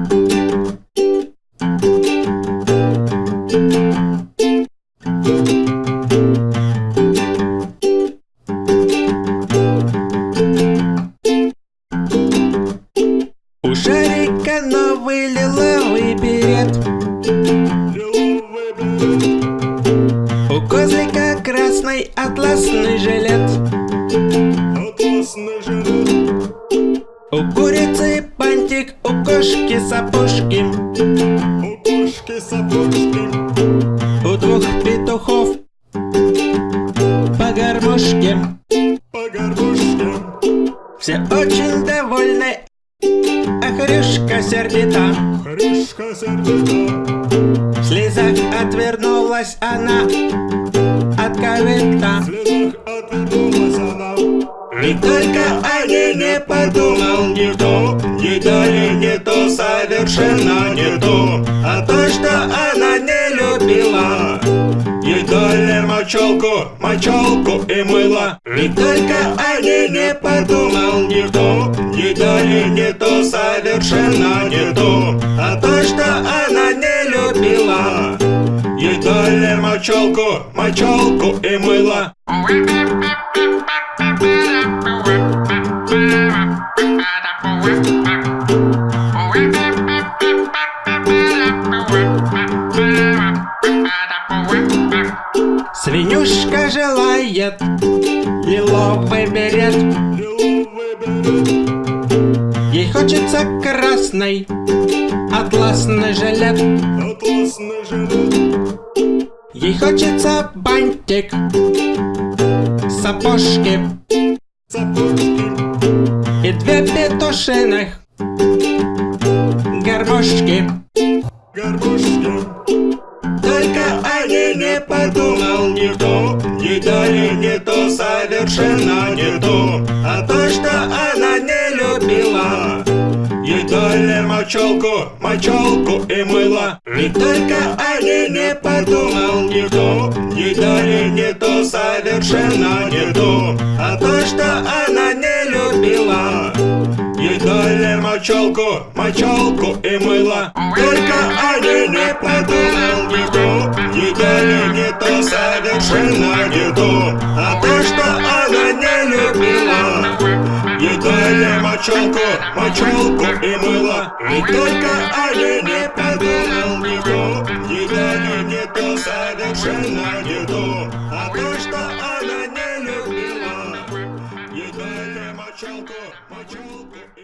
У шарика новый лиловый берет. У козлика красный атласный жилет. Атласный жилет, У курицы бантик, у кошки сапожки. У кошки сапожки, У двух петухов по гармошке. По горбушке. Все очень довольны, а Хрюшка сердита. Хрюшка сердита, В слезах отвернулась она от корыта в слезах отвернулась она. И только о ней не подумал никто дали не то, совершенно не то А то, что она не любила. Ей дали мочалку, мочалку и мыло. И только о ней не подумал никто дали не то, совершенно не то А то, что она не любила. Ей дали мочалку, мочалку и мыло Свинюшка желает лиловый берет Ей хочется красный атласный жилет. Ей хочется бантик Сапожки. И две петушиных Гармошки горбушки. Совершенно не то. А то, что она не любила. Ей дали мочалку, мочалку и мыло. И только о ней не подумал никто. Ей дали не то, совершенно не то. А то, что она не любила. Ей дали мочалку, мочалку и мыло на виду. А ты что, она не любила? Едели мочалку, мочалку и мыло. И только они не подумал никто Едели не то, совершенно не то. А то, что, она не любила. Едели мочалку, мочалку